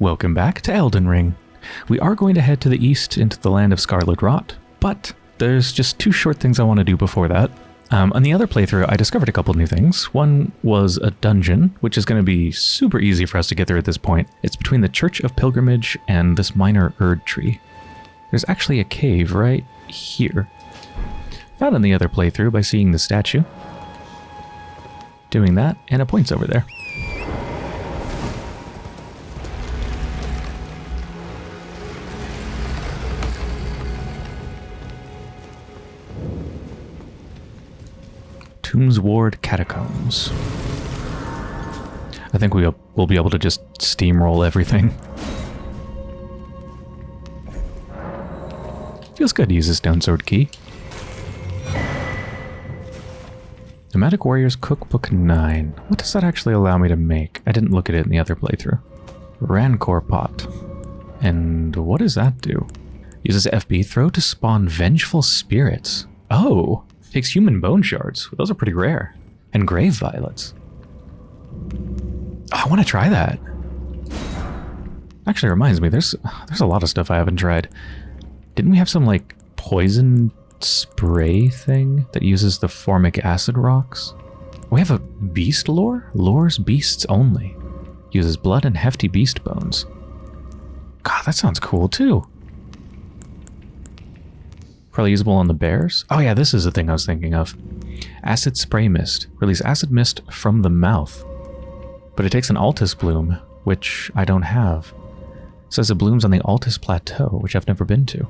Welcome back to Elden Ring. We are going to head to the east into the land of Scarlet Rot, but there's just two short things I want to do before that. Um, on the other playthrough, I discovered a couple new things. One was a dungeon, which is going to be super easy for us to get there at this point. It's between the Church of Pilgrimage and this minor Erd tree. There's actually a cave right here. Found in the other playthrough by seeing the statue. Doing that, and it points over there. Tombsward Catacombs. I think we'll, we'll be able to just steamroll everything. Feels good to use a stone sword key. Nomadic Warriors Cookbook 9. What does that actually allow me to make? I didn't look at it in the other playthrough. Rancor Pot. And what does that do? Uses FB throw to spawn vengeful spirits. Oh! Takes human bone shards. Those are pretty rare. And grave violets. Oh, I want to try that. Actually reminds me, there's there's a lot of stuff I haven't tried. Didn't we have some like poison spray thing that uses the formic acid rocks? We have a beast lore? Lures beasts only. Uses blood and hefty beast bones. God, that sounds cool too. Probably usable on the bears. Oh yeah, this is the thing I was thinking of. Acid spray mist. Release acid mist from the mouth. But it takes an Altus bloom, which I don't have. It says it blooms on the Altus Plateau, which I've never been to.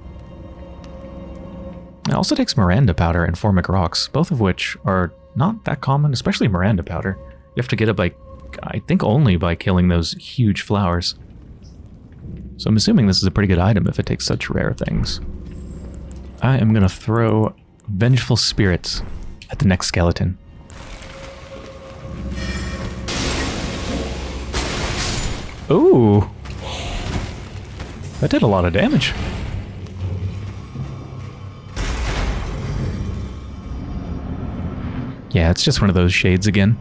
It also takes Miranda powder and Formic rocks, both of which are not that common, especially Miranda powder. You have to get it by, I think only by killing those huge flowers. So I'm assuming this is a pretty good item if it takes such rare things. I am going to throw Vengeful Spirits at the next skeleton. Ooh! That did a lot of damage. Yeah, it's just one of those shades again.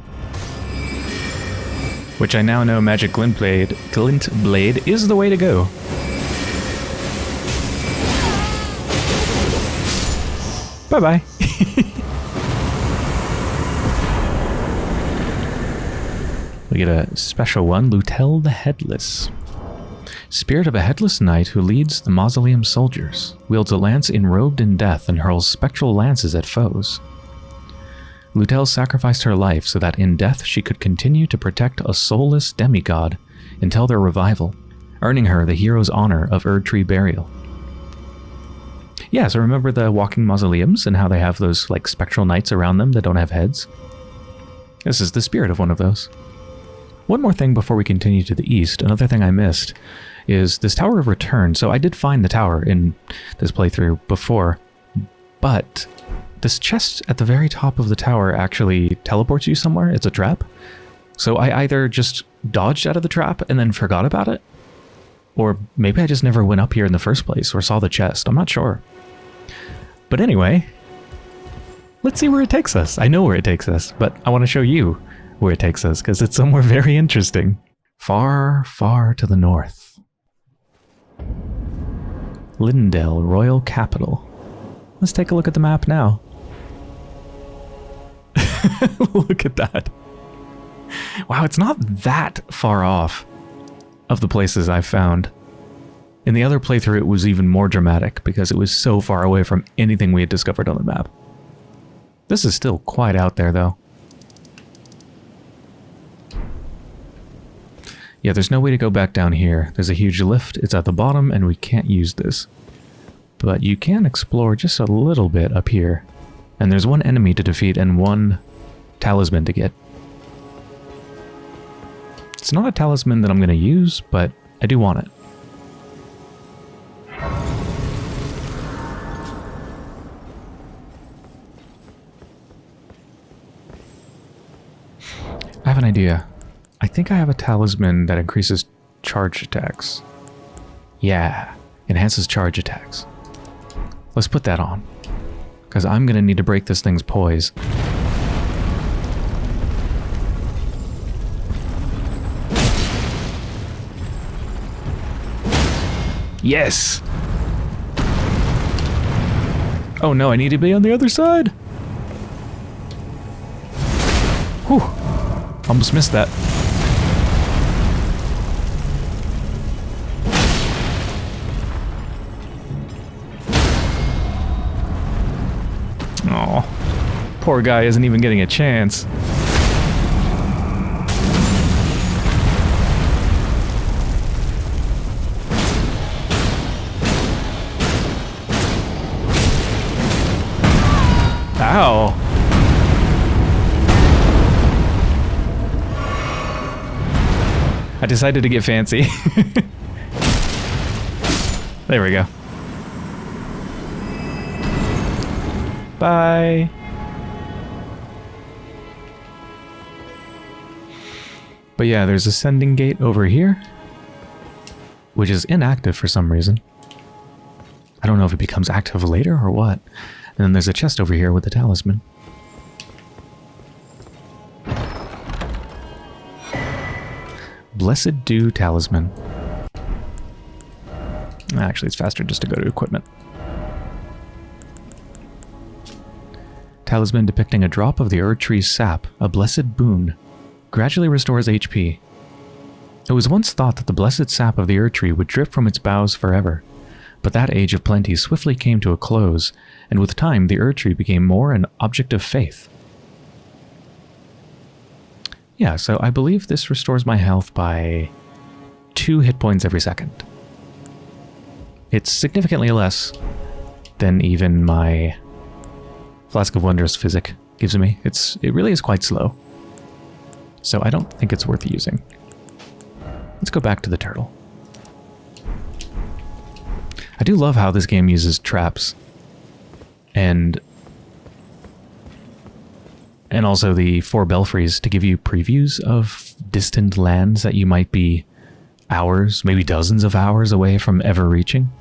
Which I now know Magic Glint Blade, Glint Blade is the way to go. Bye-bye. we get a special one, Lhutel the Headless. Spirit of a headless knight who leads the mausoleum soldiers, wields a lance enrobed in death and hurls spectral lances at foes. Lhutel sacrificed her life so that in death she could continue to protect a soulless demigod until their revival, earning her the hero's honor of Erdtree burial. Yeah, so remember the walking mausoleums and how they have those like spectral knights around them that don't have heads? This is the spirit of one of those. One more thing before we continue to the east, another thing I missed is this Tower of Return. So I did find the tower in this playthrough before, but this chest at the very top of the tower actually teleports you somewhere. It's a trap. So I either just dodged out of the trap and then forgot about it, or maybe I just never went up here in the first place or saw the chest. I'm not sure. But anyway, let's see where it takes us. I know where it takes us, but I want to show you where it takes us because it's somewhere very interesting. Far, far to the north. Leyndell Royal Capital. Let's take a look at the map now. look at that. Wow, it's not that far off of the places I've found. In the other playthrough, it was even more dramatic because it was so far away from anything we had discovered on the map. This is still quite out there, though. Yeah, there's no way to go back down here. There's a huge lift, it's at the bottom, and we can't use this. But you can explore just a little bit up here. And there's one enemy to defeat and one talisman to get. It's not a talisman that I'm going to use, but I do want it. I have an idea. I think I have a talisman that increases charge attacks. Yeah, enhances charge attacks. Let's put that on. Because I'm going to need to break this thing's poise. Yes! Oh no, I need to be on the other side! Whew. Almost missed that. Oh, poor guy isn't even getting a chance. Decided to get fancy. there we go. Bye. But yeah, there's a sending gate over here, which is inactive for some reason. I don't know if it becomes active later or what. And then there's a chest over here with the talisman. Blessed Dew Talisman. Actually, it's faster just to go to equipment. Talisman depicting a drop of the Erd Tree's sap, a blessed boon. Gradually restores HP. It was once thought that the blessed sap of the Erd Tree would drip from its boughs forever, but that age of plenty swiftly came to a close, and with time the Erd Tree became more an object of faith. Yeah, so I believe this restores my health by two hit points every second. It's significantly less than even my Flask of Wondrous Physic gives me. It's It really is quite slow. So I don't think it's worth using. Let's go back to the turtle. I do love how this game uses traps and and also the four belfries to give you previews of distant lands that you might be hours, maybe dozens of hours away from ever reaching.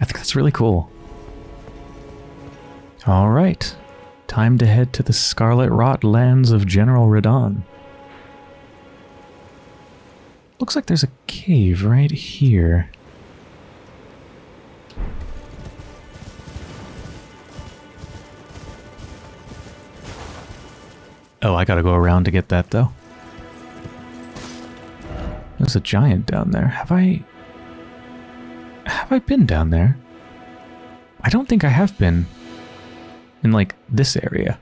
I think that's really cool. All right, time to head to the Scarlet Rot lands of General Radahn. Looks like there's a cave right here. Oh, I gotta go around to get that, though. There's a giant down there. Have I... Have I been down there? I don't think I have been. In, like, this area.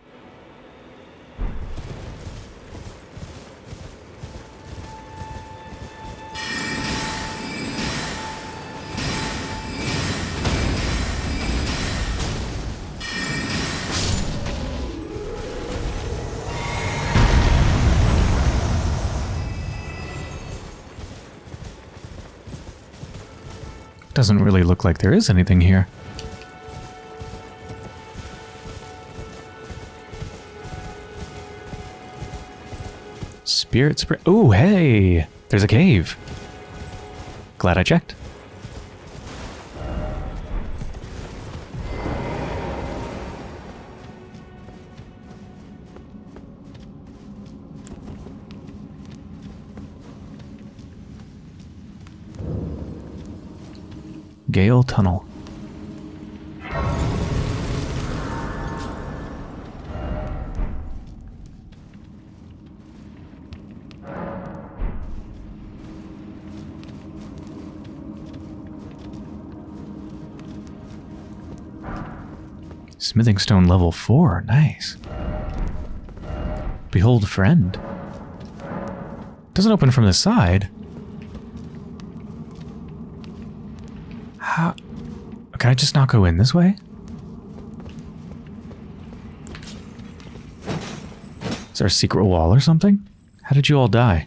Doesn't really look like there is anything here. Spirit spring. Oh, hey! There's a cave. Glad I checked. Gale Tunnel. Smithing stone level 4, nice. Behold friend. Doesn't open from the side. How? Can I just not go in this way? Is there a secret wall or something? How did you all die?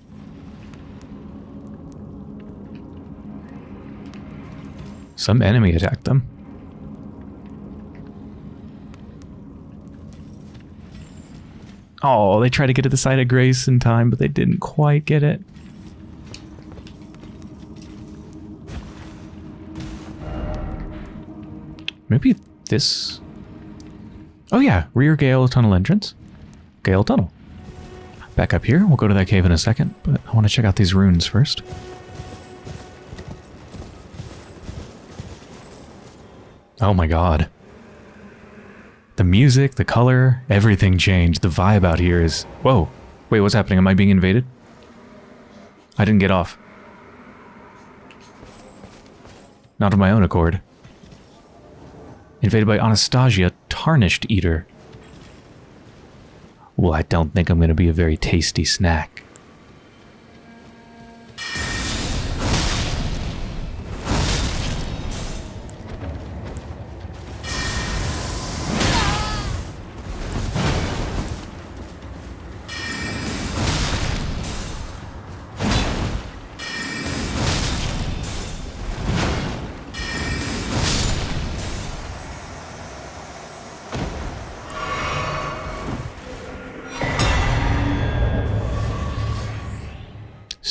Some enemy attacked them. Oh, they tried to get to the side of Grace in time, but they didn't quite get it. Maybe this... Oh yeah, rear Gale Tunnel entrance. Gale Tunnel. Back up here. We'll go to that cave in a second, but I want to check out these runes first. Oh my god. The music, the color, everything changed. The vibe out here is... Whoa. Wait, what's happening? Am I being invaded? I didn't get off. Not of my own accord. Invaded by Anastasia, Tarnished Eater. Well, I don't think I'm going to be a very tasty snack.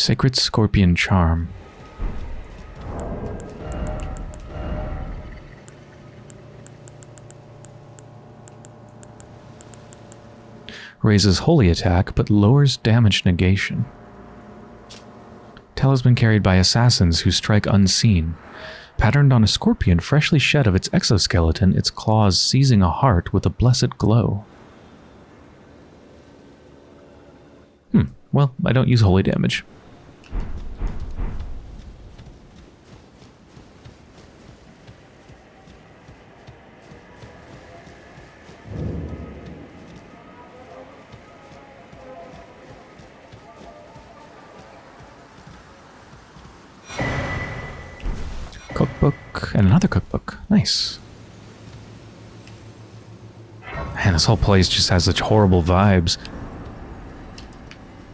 Sacred Scorpion Charm. Raises holy attack, but lowers damage negation. Talisman carried by assassins who strike unseen. Patterned on a scorpion freshly shed of its exoskeleton, its claws seizing a heart with a blessed glow. Hmm, well, I don't use holy damage. And another cookbook. Nice. Man, this whole place just has such horrible vibes.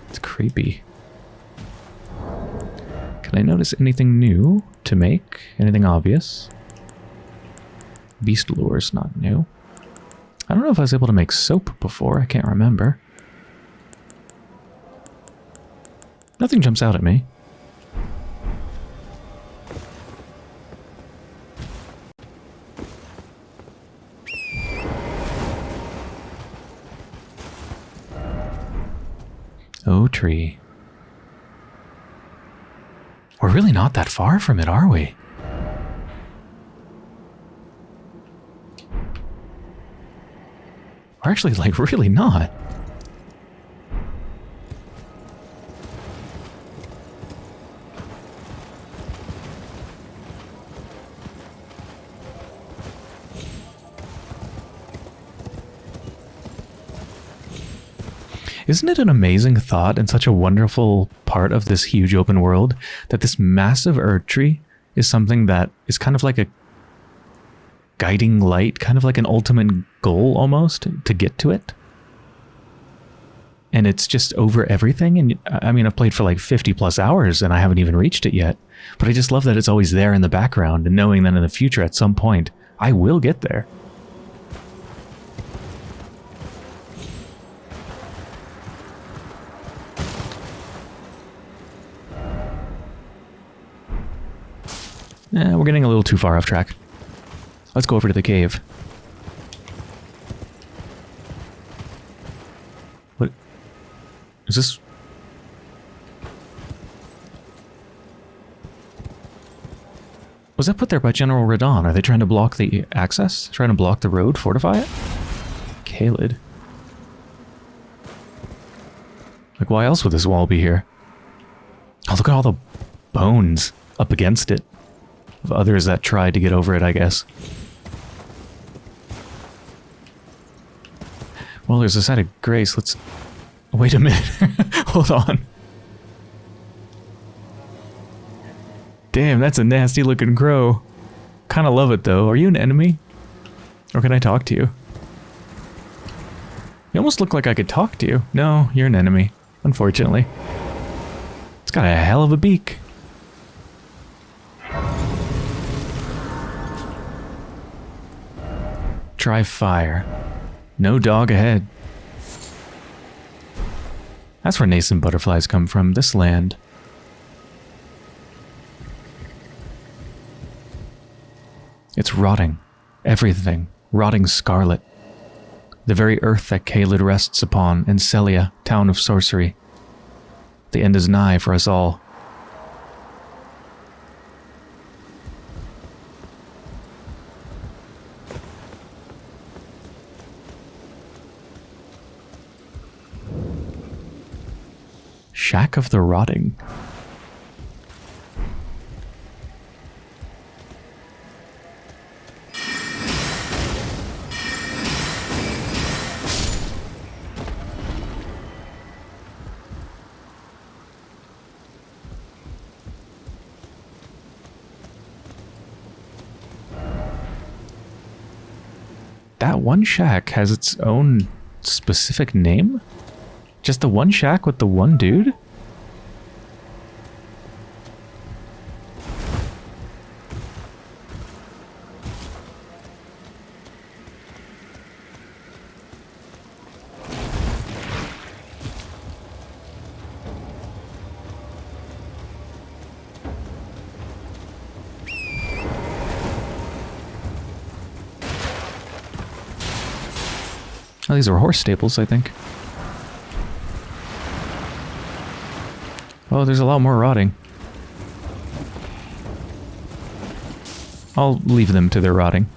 It's creepy. Can I notice anything new to make? Anything obvious? Beast lure is not new. I don't know if I was able to make soap before. I can't remember. Nothing jumps out at me. Tree. We're really not that far from it, are we? We're actually, like, really not. Isn't it an amazing thought and such a wonderful part of this huge open world that this massive Erdtree is something that is kind of like a guiding light, kind of like an ultimate goal almost to get to it? And it's just over everything. And I mean, I've played for like 50 plus hours and I haven't even reached it yet. But I just love that it's always there in the background and knowing that in the future at some point I will get there. Eh, we're getting a little too far off track. Let's go over to the cave. What? Is this... Was that put there by General Radahn? Are they trying to block the access? Trying to block the road? Fortify it? Caelid. Like, why else would this wall be here? Oh, look at all the bones up against it of others that tried to get over it, I guess. Well, there's a site of grace. Let's... Wait a minute. Hold on. Damn, that's a nasty looking crow. Kinda love it though. Are you an enemy? Or can I talk to you? You almost look like I could talk to you. No, you're an enemy. Unfortunately. It's got a hell of a beak. Try fire. No dog ahead. That's where nascent butterflies come from, this land. It's rotting. Everything. Rotting scarlet. The very earth that Caelid rests upon in Sellia, town of sorcery. The end is nigh for us all. Shack of the Rotting. That one shack has its own specific name? Just the one shack with the one dude? Oh, these are horse staples, I think. Oh, there's a lot more rotting. I'll leave them to their rotting.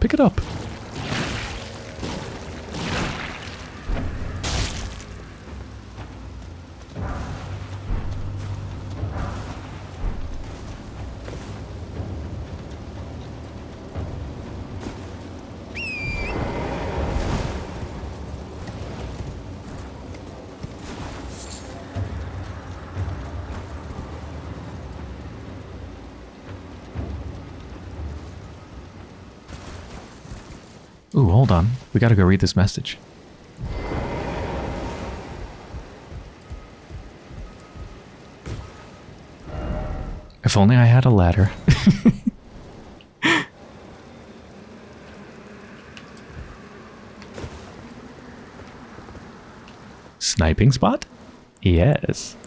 Pick it up. Ooh, hold on. We gotta go read this message. If only I had a ladder. Sniping spot? Yes.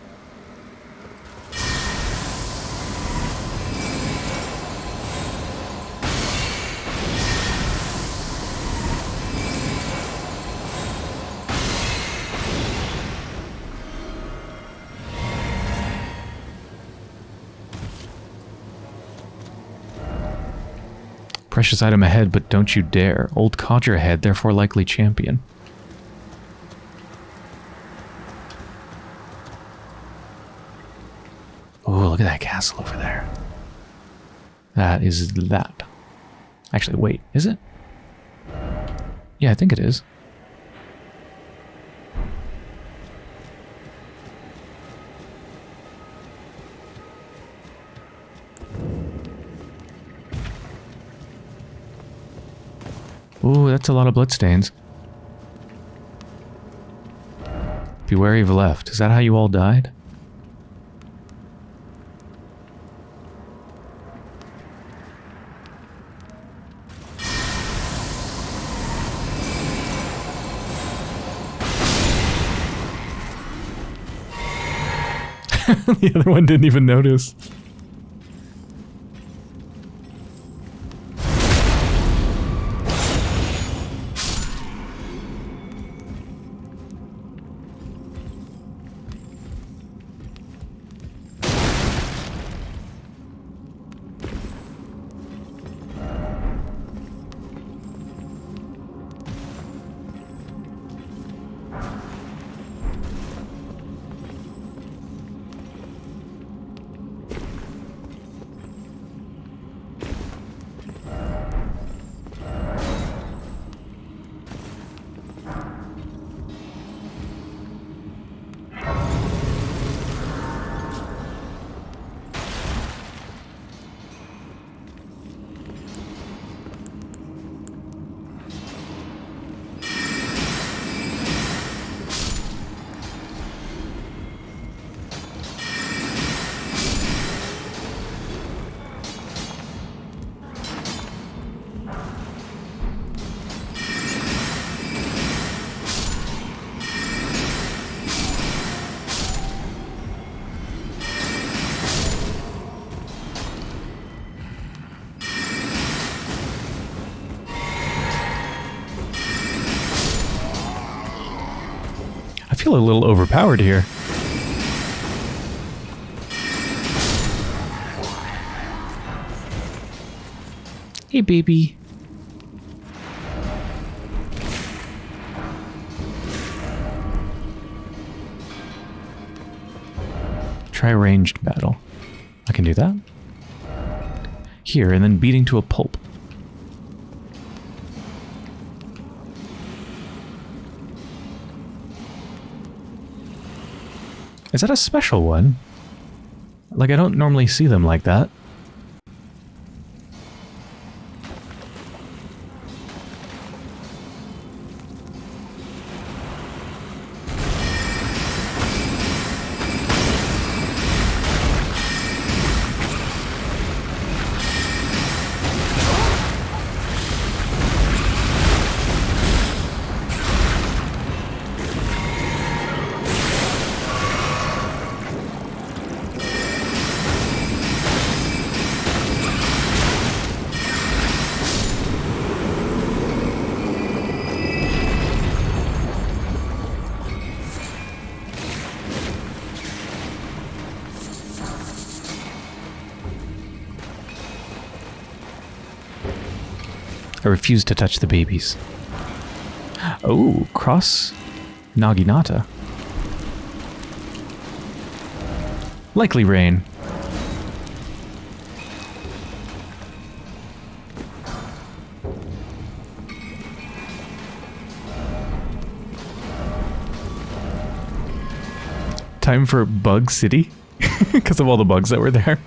Precious item ahead, but don't you dare. Old codger ahead, therefore likely champion. Oh, look at that castle over there. That is that. Actually, wait, is it? Yeah, I think it is. That's a lot of bloodstains. Be wary of left. Is that how you all died? the other one didn't even notice. Feel a little overpowered here. Hey, baby. Try ranged battle. I can do that. Here, and then beating to a pulp. Is that a special one? Like, I don't normally see them like that. Refuse to touch the babies. Oh, cross Naginata. Likely rain. Time for Bug City? Because of all the bugs that were there.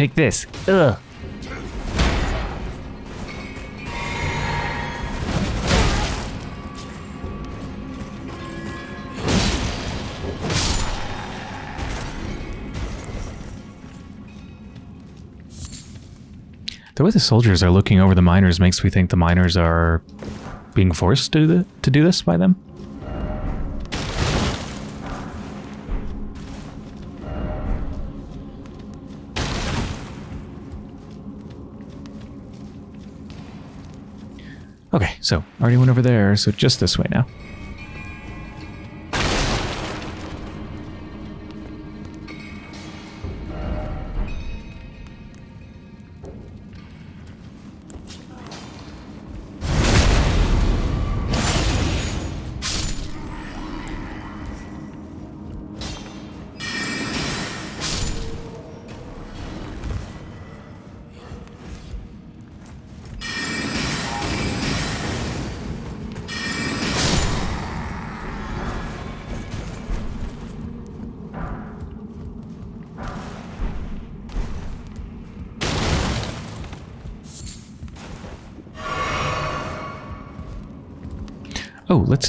Take this. Ugh. The way the soldiers are looking over the miners makes me think the miners are being forced to do, the, to do this by them. Okay, so already went over there, so just this way now.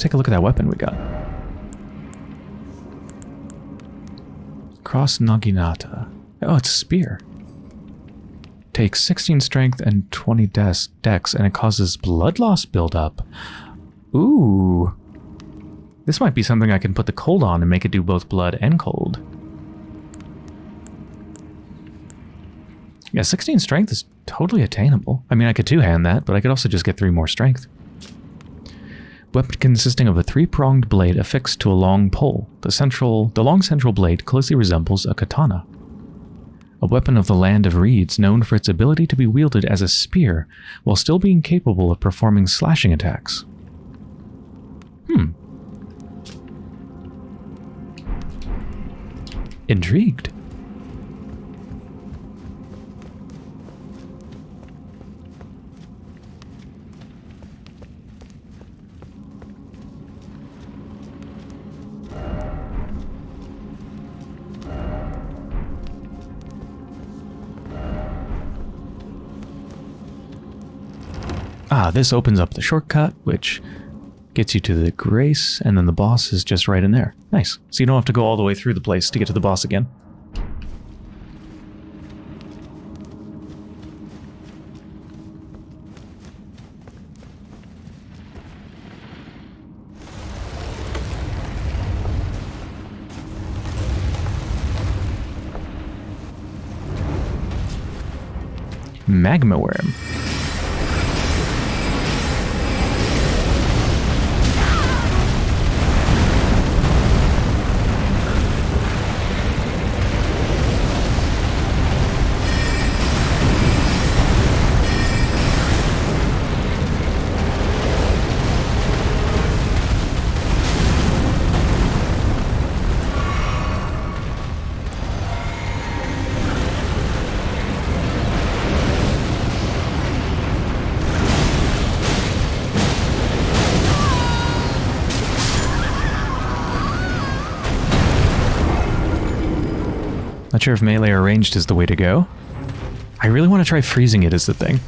Take a look at that weapon we got. Cross Naginata. Oh, it's a spear. Takes 16 strength and 20 dex, and it causes blood loss buildup. Ooh. This might be something I can put the cold on and make it do both blood and cold. Yeah, 16 strength is totally attainable. I mean, I could two-hand that, but I could also just get three more strength. Weapon consisting of a three-pronged blade affixed to a long pole. The central, the long central blade closely resembles a katana. A weapon of the land of reeds known for its ability to be wielded as a spear while still being capable of performing slashing attacks. Hmm. Intrigued. Ah, this opens up the shortcut, which gets you to the Grace, and then the boss is just right in there. Nice. So you don't have to go all the way through the place to get to the boss again. Magma Wyrm. Not sure if melee or ranged is the way to go. I really want to try freezing it as the thing.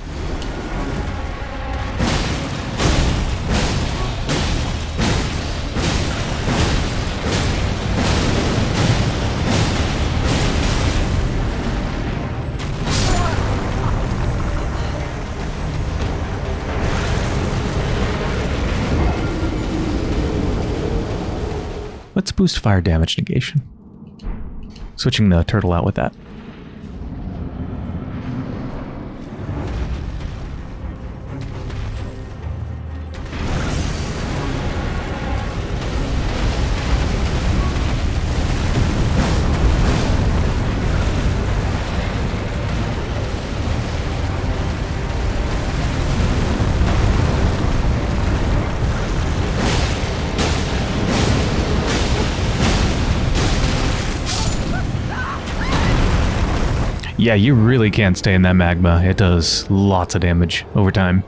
Let's boost fire damage negation. Switching the turtle out with that. Yeah, you really can't stay in that magma. It does lots of damage over time.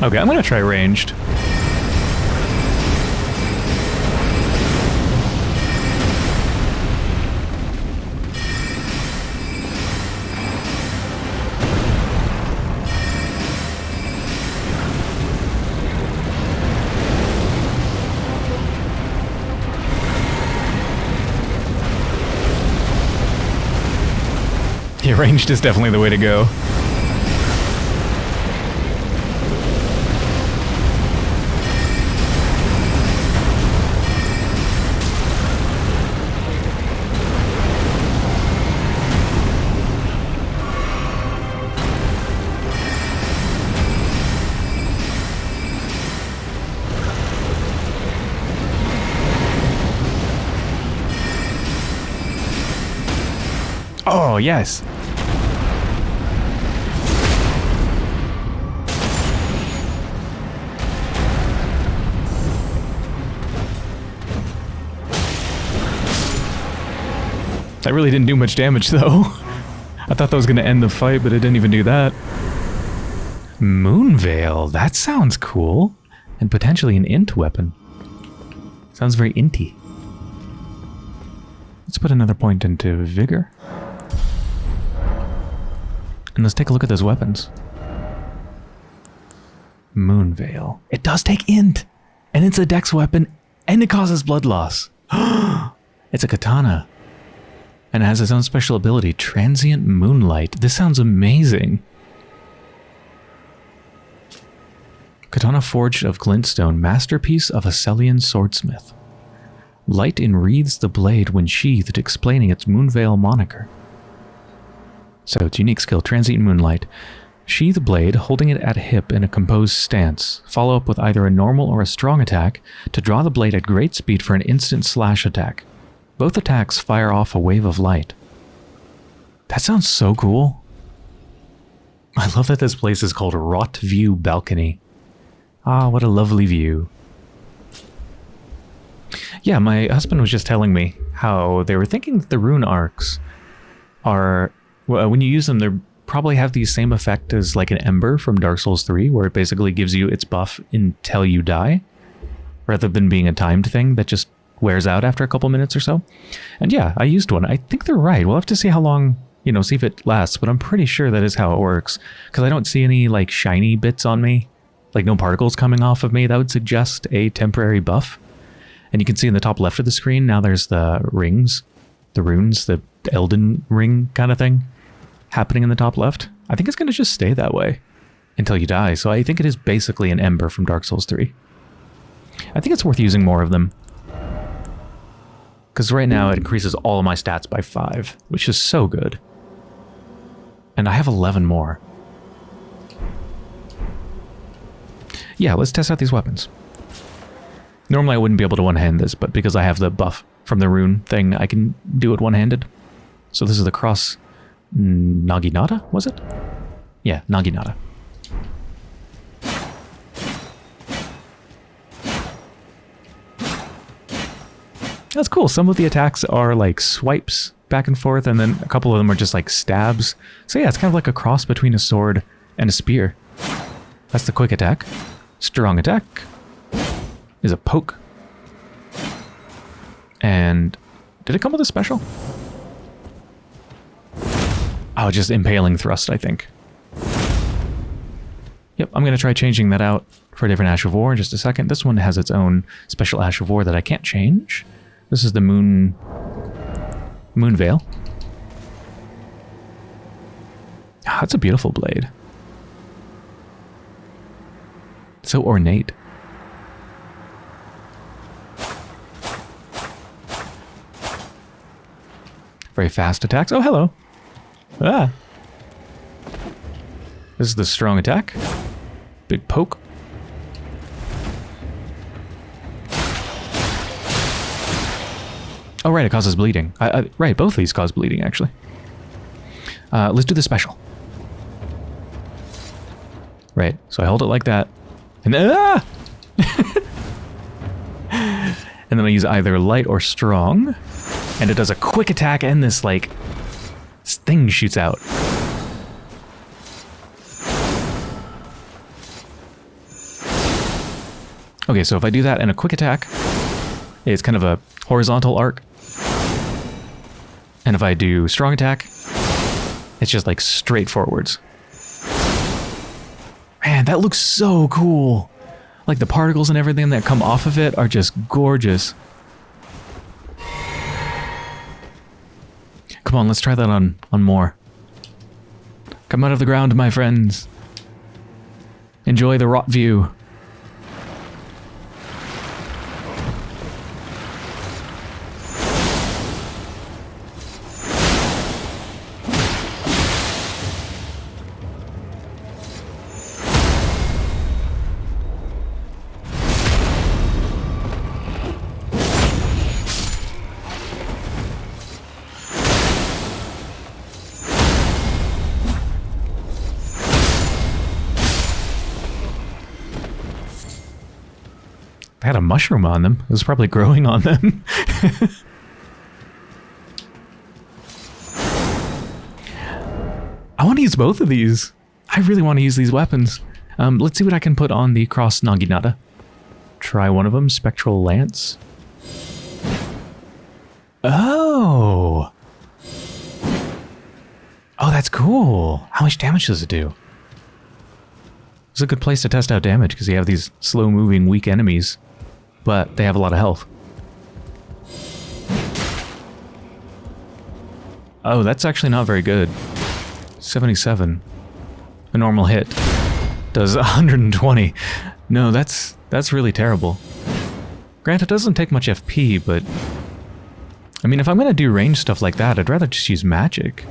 Okay, I'm gonna try ranged. Ranged is definitely the way to go. Oh, yes. That really didn't do much damage, though. I thought that was going to end the fight, but it didn't even do that. Moonveil, that sounds cool. And potentially an int weapon. Sounds very inty. Let's put another point into Vigor. And let's take a look at those weapons. Moonveil. It does take int! And it's a dex weapon, and it causes blood loss. it's a katana and has its own special ability, Transient Moonlight. This sounds amazing. Katana forged of glintstone, masterpiece of a Celian swordsmith. Light enwreathes the blade when sheathed, explaining its Moonveil moniker. So its unique skill, Transient Moonlight. Sheath blade, holding it at hip in a composed stance. Follow up with either a normal or a strong attack to draw the blade at great speed for an instant slash attack. Both attacks fire off a wave of light. That sounds so cool. I love that this place is called Rot View Balcony. Ah, what a lovely view. Yeah, my husband was just telling me how they were thinking that the rune arcs are, well, when you use them, they're probably have the same effect as like an Ember from Dark Souls 3, where it basically gives you its buff until you die, rather than being a timed thing that just wears out after a couple minutes or so. And yeah, I used one. I think they're right. We'll have to see how long, you know, see if it lasts, but I'm pretty sure that is how it works, because I don't see any like shiny bits on me, like no particles coming off of me. That would suggest a temporary buff. And you can see in the top left of the screen, now there's the rings, the runes, the Elden ring kind of thing happening in the top left. I think it's going to just stay that way until you die. So I think it is basically an Ember from Dark Souls 3. I think it's worth using more of them. Because right now it increases all of my stats by 5, which is so good. And I have 11 more. Yeah, let's test out these weapons. Normally I wouldn't be able to one-hand this, but because I have the buff from the rune thing, I can do it one-handed. So this is the cross Naginata, was it? Yeah, Naginata. That's cool. Some of the attacks are like swipes back and forth, and then a couple of them are just like stabs. So yeah, it's kind of like a cross between a sword and a spear. That's the quick attack. Strong attack is a poke. And did it come with a special? Oh, just impaling thrust, I think. Yep, I'm going to try changing that out for a different Ash of War in just a second. This one has its own special Ash of War that I can't change. This is the Moon... Moon Veil. Ah, that's a beautiful blade. So ornate. Very fast attacks. Oh, hello. Ah. This is the strong attack. Big poke. Oh, right, it causes bleeding. I, I, right, both of these cause bleeding, actually. Uh, let's do the special. Right, so I hold it like that. And then, ah! and then I use either light or strong. And it does a quick attack and this, like, thing shoots out. Okay, so if I do that in a quick attack, it's kind of a horizontal arc. And if I do strong attack, it's just like straight forwards. Man, that looks so cool. Like the particles and everything that come off of it are just gorgeous. Come on, let's try that on, on more. Come out of the ground, my friends. Enjoy the rot view. Mushroom on them. It was probably growing on them. I want to use both of these. I really want to use these weapons. Um, let's see what I can put on the Cross Naginata. Try one of them, Spectral Lance. Oh! Oh, that's cool. How much damage does it do? It's a good place to test out damage because you have these slow-moving, weak enemies but they have a lot of health. Oh, that's actually not very good. 77. A normal hit does 120. No, that's that's really terrible. Grant, it doesn't take much FP, but... I mean, if I'm going to do range stuff like that, I'd rather just use magic.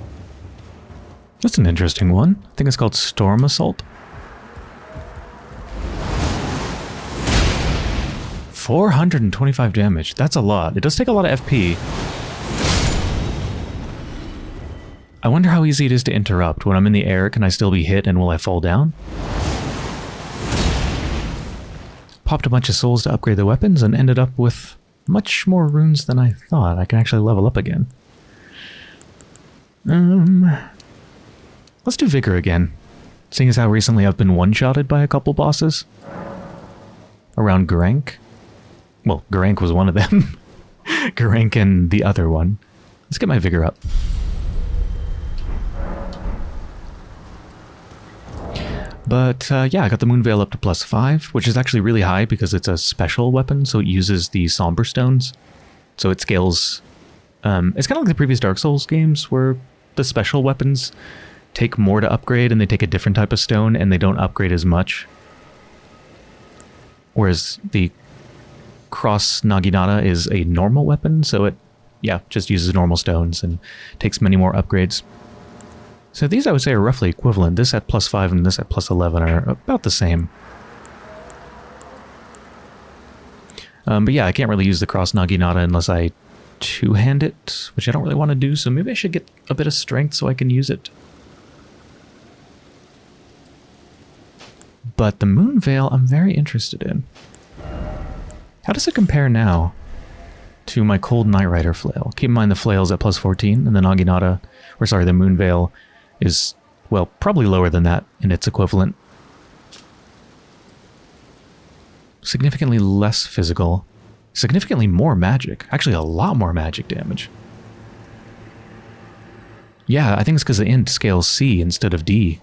That's an interesting one. I think it's called Storm Assault. 425 damage. That's a lot. It does take a lot of FP. I wonder how easy it is to interrupt. When I'm in the air, can I still be hit and will I fall down? Popped a bunch of souls to upgrade the weapons and ended up with much more runes than I thought. I can actually level up again. Um, Let's do Vigor again. Seeing as how recently I've been one-shotted by a couple bosses. Around Gurranq. Well, Gurranq was one of them. Gurranq and the other one. Let's get my Vigor up. But uh, yeah, I got the Moon Veil up to plus 5, which is actually really high because it's a special weapon, so it uses the Somber Stones. So it scales... Um, it's kind of like the previous Dark Souls games where the special weapons take more to upgrade and they take a different type of stone and they don't upgrade as much. Whereas the Cross Naginata is a normal weapon, so it, yeah, just uses normal stones and takes many more upgrades. So these I would say are roughly equivalent. This at plus 5 and this at plus 11 are about the same. Um, but yeah, I can't really use the Cross Naginata unless I two-hand it, which I don't really want to do, so maybe I should get a bit of strength so I can use it. But the Moon Veil I'm very interested in. How does it compare now to my Cold Night Rider flail? Keep in mind the flail's at plus 14, and the Naginata, or sorry, the Moon Veil is, well, probably lower than that in its equivalent. Significantly less physical. Significantly more magic. Actually, a lot more magic damage. Yeah, I think it's because the int scales C instead of D.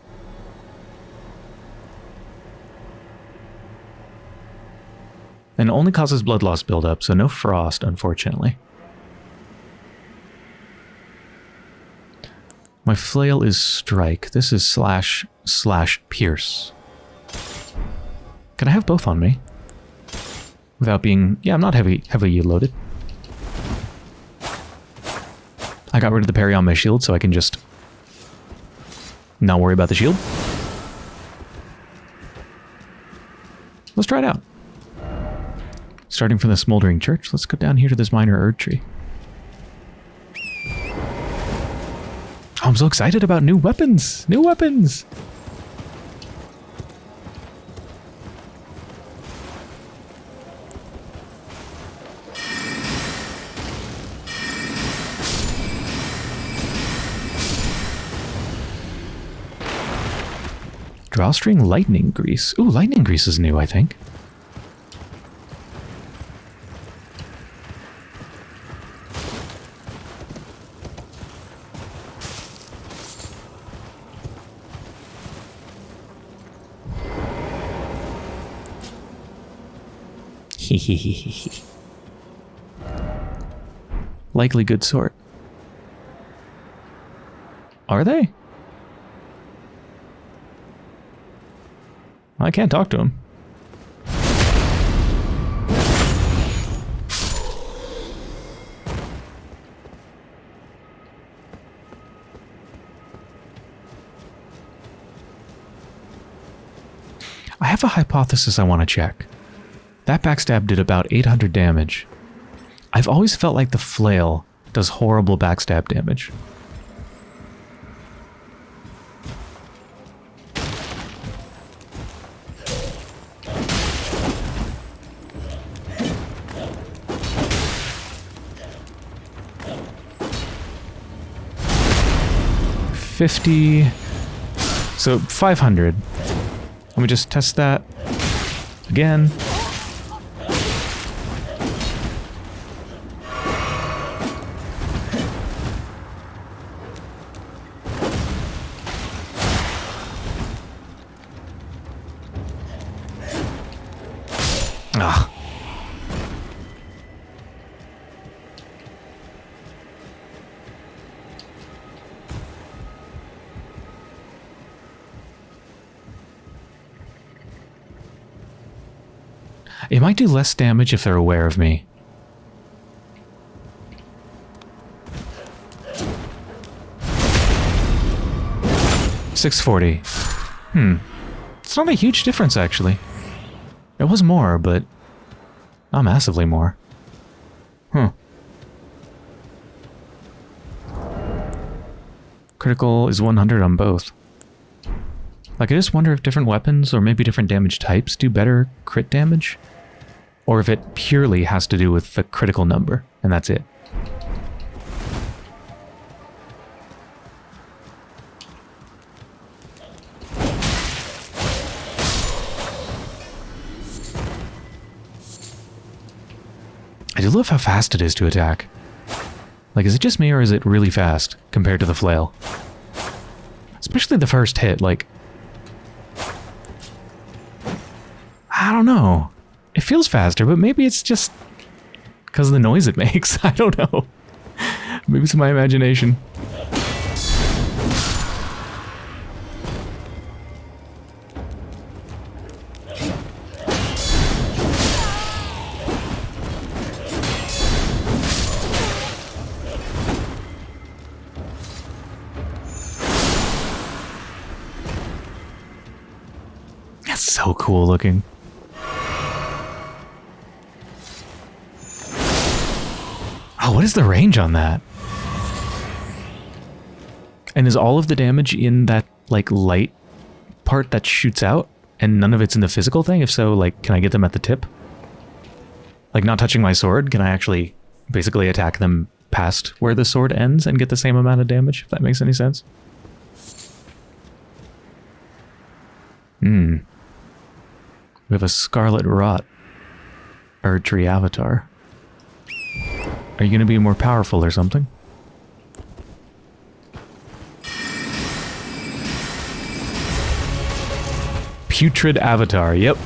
And only causes blood loss buildup, so no frost, unfortunately. My flail is strike. This is slash slash pierce. Can I have both on me? Without being... Yeah, I'm not heavy heavily loaded. I got rid of the parry on my shield so I can just not worry about the shield. Let's try it out. Starting from the Smoldering Church, let's go down here to this Minor Erdtree. Oh, I'm so excited about new weapons! New weapons! Drawstring Lightning Grease. Ooh, Lightning Grease is new, I think. Likely good sort. Are they? I can't talk to him. I have a hypothesis I want to check. That backstab did about 800 damage. I've always felt like the flail does horrible backstab damage. Fifty, so 500. Let me just test that again. Might do less damage if they're aware of me. Six forty. Hmm. It's not a huge difference, actually. It was more, but not massively more. Huh. Critical is 100 on both. Like, I just wonder if different weapons or maybe different damage types do better crit damage or if it purely has to do with the critical number, and that's it. I do love how fast it is to attack. Like, is it just me or is it really fast compared to the flail? Especially the first hit, like... I don't know. It feels faster, but maybe it's just because of the noise it makes. I don't know. Maybe it's my imagination. That's so cool looking. What is the range on that? And is all of the damage in that, like, light part that shoots out? And none of it's in the physical thing? If so, like, can I get them at the tip? Like, not touching my sword, can I actually basically attack them past where the sword ends and get the same amount of damage, if that makes any sense? Hmm. We have a Scarlet Rot Erdtree avatar. Are you going to be more powerful or something? Putrid Avatar, yep.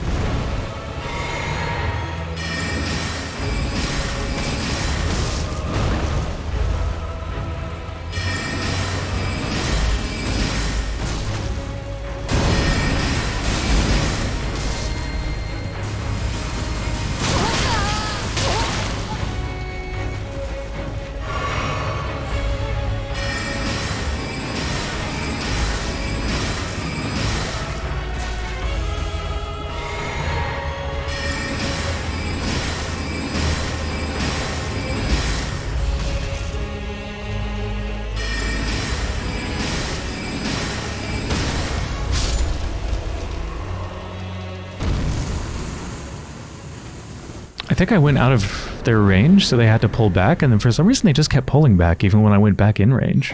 Think I went out of their range, so they had to pull back, and then for some reason they just kept pulling back even when I went back in range.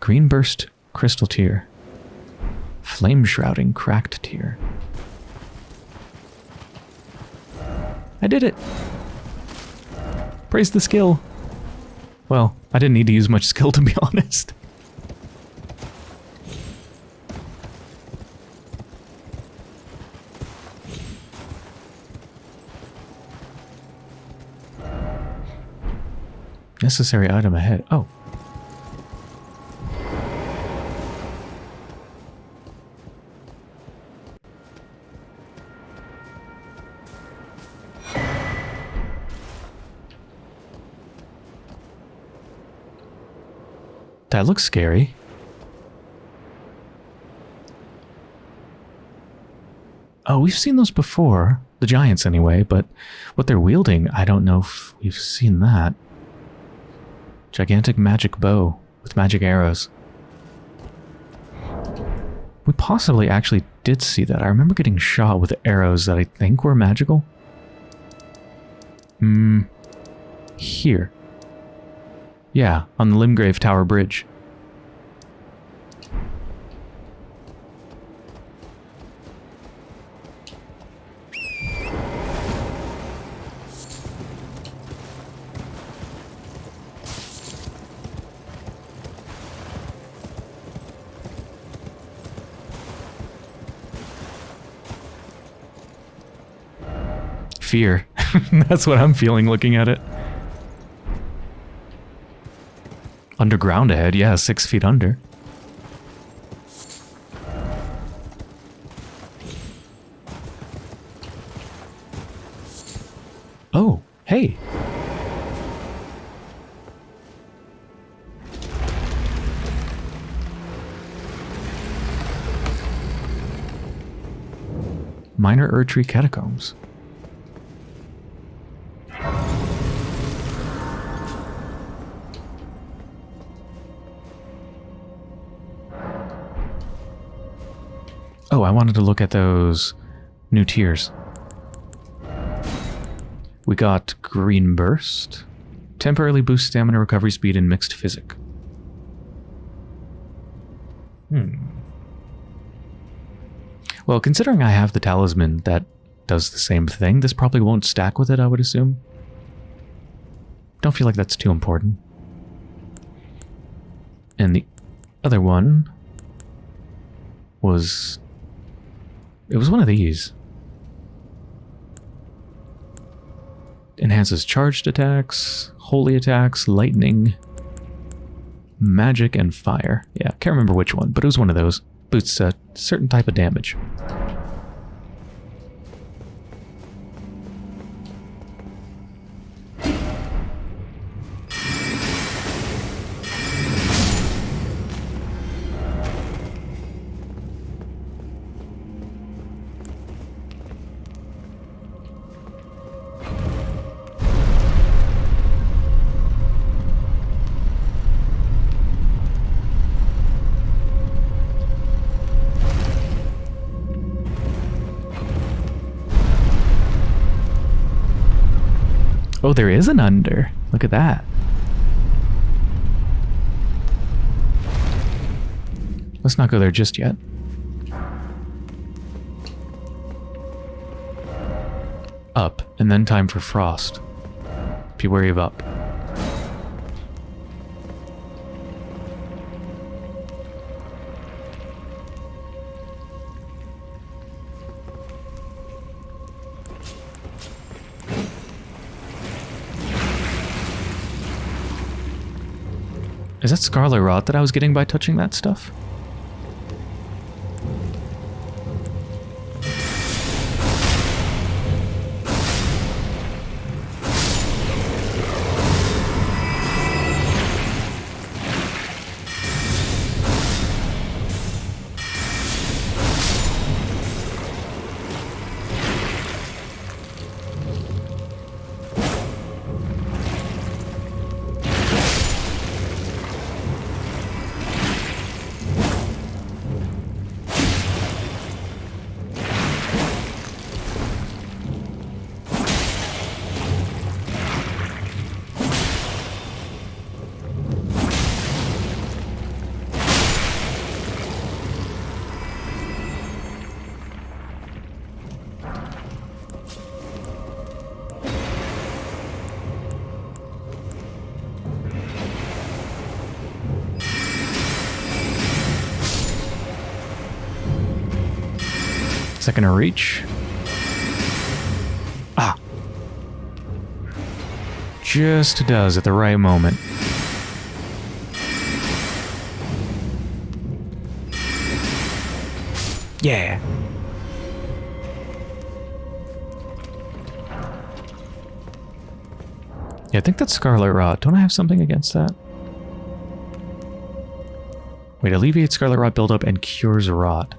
Green Burst Crystal Tear. Flame Shrouding Cracked Tear. I did it! Praise the skill. Well, I didn't need to use much skill to be honest. Necessary item ahead. Oh. That looks scary. Oh, we've seen those before. The giants anyway, but what they're wielding, I don't know if we've seen that. Gigantic magic bow with magic arrows. We possibly actually did see that. I remember getting shot with arrows that I think were magical. Hmm. Here. Yeah, on the Limgrave Tower Bridge. Fear. That's what I'm feeling looking at it. Underground ahead, yeah, six feet under. Oh, hey. Minor Erdtree Catacombs. Wanted to look at those new tears. We got Green Burst. Temporarily boost stamina recovery speed and mixed physic. Hmm. Well, considering I have the talisman that does the same thing, this probably won't stack with it, I would assume. don't feel like that's too important. And the other one was... It was one of these. Enhances charged attacks, holy attacks, lightning, magic, and fire. Yeah, can't remember which one, but it was one of those. Boosts a uh, certain type of damage. There is an under. Look at that. Let's not go there just yet. Up, and then time for frost. Be wary of up. Is that scarlet rot that I was getting by touching that stuff? Reach. Ah. Just does at the right moment. Yeah. Yeah, I think that's Scarlet Rot. Don't I have something against that? Wait, alleviates Scarlet Rot buildup and cures rot.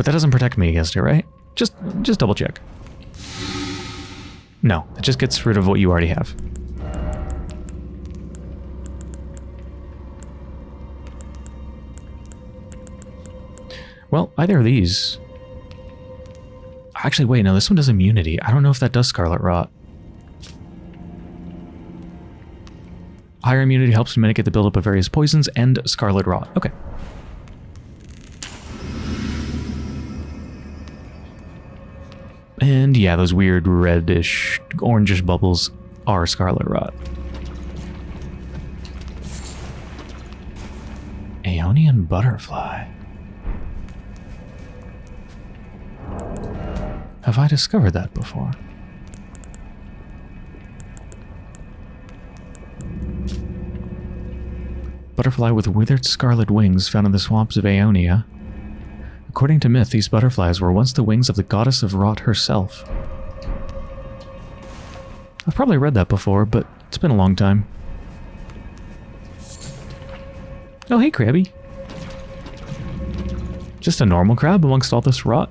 But that doesn't protect me against it, right? Just just double check. No, it just gets rid of what you already have. Well, either of these... Actually, wait, no, this one does immunity. I don't know if that does Scarlet Rot. Higher immunity helps to mitigate the buildup of various poisons and Scarlet Rot. Okay. Yeah, those weird reddish, orangish bubbles are Scarlet Rot. Aeonian Butterfly. Have I discovered that before? Butterfly with withered scarlet wings found in the swamps of Aeonia. According to myth, these butterflies were once the wings of the goddess of rot herself. I've probably read that before, but it's been a long time. Oh, hey, Krabby. Just a normal crab amongst all this rot.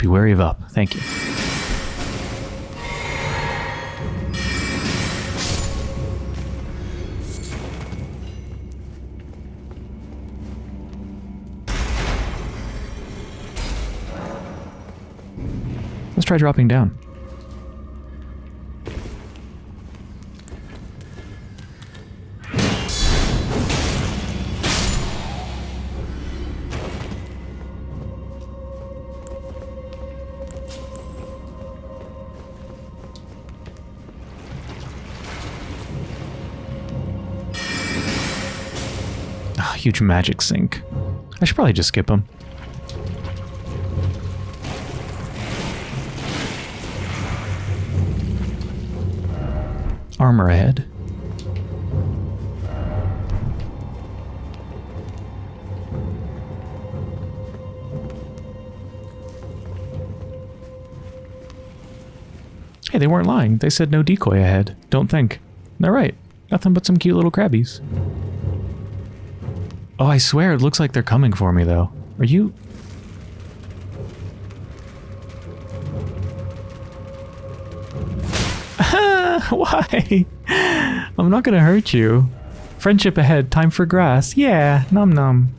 Be wary of up. Thank you. Let's try dropping down. Huge magic sink. I should probably just skip them. Armor ahead. Hey, they weren't lying. They said no decoy ahead. Don't think. They're right. Nothing but some cute little crabbies. Oh, I swear it looks like they're coming for me, though. Are you... Why? I'm not gonna hurt you. Friendship ahead, time for grass. Yeah, num num.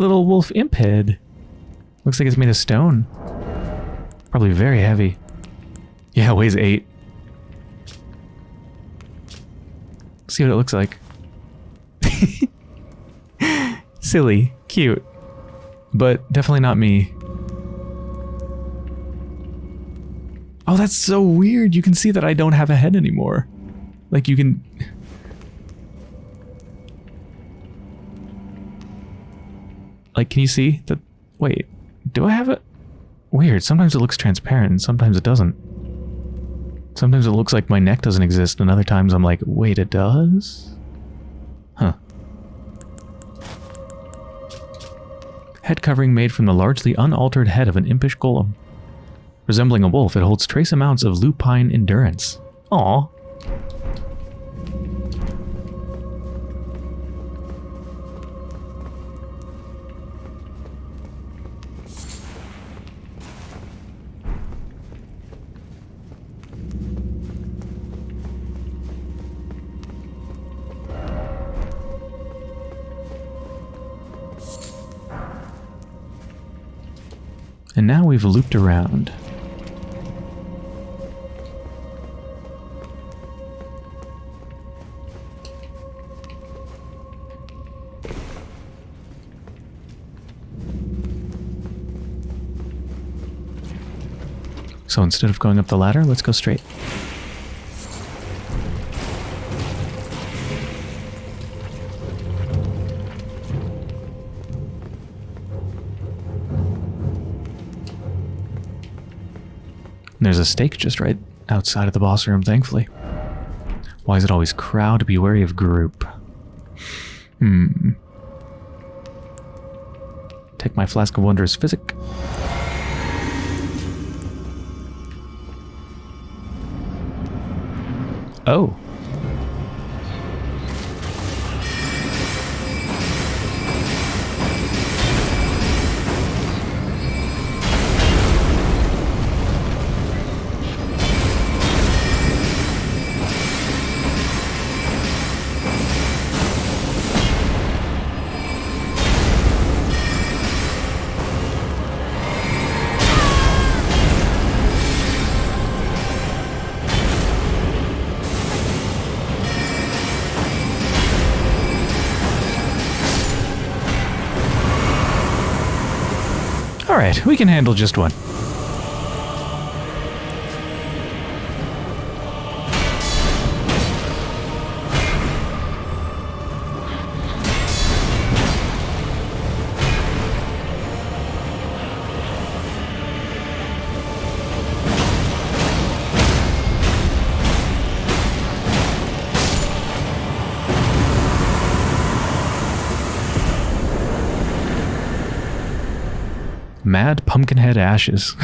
Little wolf imp head. Looks like it's made of stone. Probably very heavy. Yeah, weighs eight. See what it looks like. Silly, cute, but definitely not me. Oh, that's so weird. You can see that I don't have a head anymore. Like you can... Like, can you see that? Wait, do I have it? Weird. Sometimes it looks transparent and sometimes it doesn't. Sometimes it looks like my neck doesn't exist and other times I'm like, wait, it does? Huh. Head covering made from the largely unaltered head of an impish golem. Resembling a wolf, it holds trace amounts of lupine endurance. Aw. We've looped around. So instead of going up the ladder, let's go straight. A stake just right outside of the boss room, thankfully. Why is it always crowd? Be wary of group. Hmm. Take my flask of wondrous physic. Oh. Alright, we can handle just one. Mad Pumpkinhead Ashes.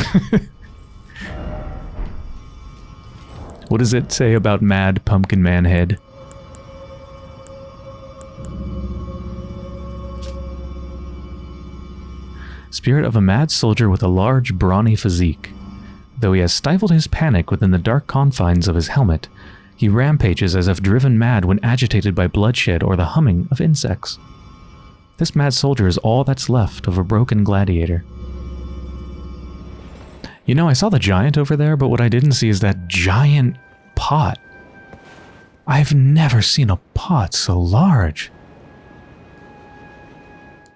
what does it say about Mad Pumpkin Man Head? Spirit of a mad soldier with a large, brawny physique. Though he has stifled his panic within the dark confines of his helmet, he rampages as if driven mad when agitated by bloodshed or the humming of insects. This mad soldier is all that's left of a broken gladiator. You know, I saw the giant over there, but what I didn't see is that giant pot. I've never seen a pot so large.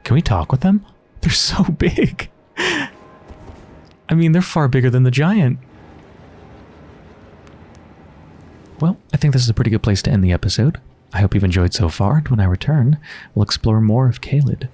Can we talk with them? They're so big. I mean, they're far bigger than the giant. Well, I think this is a pretty good place to end the episode. I hope you've enjoyed so far, and when I return, we'll explore more of Caelid.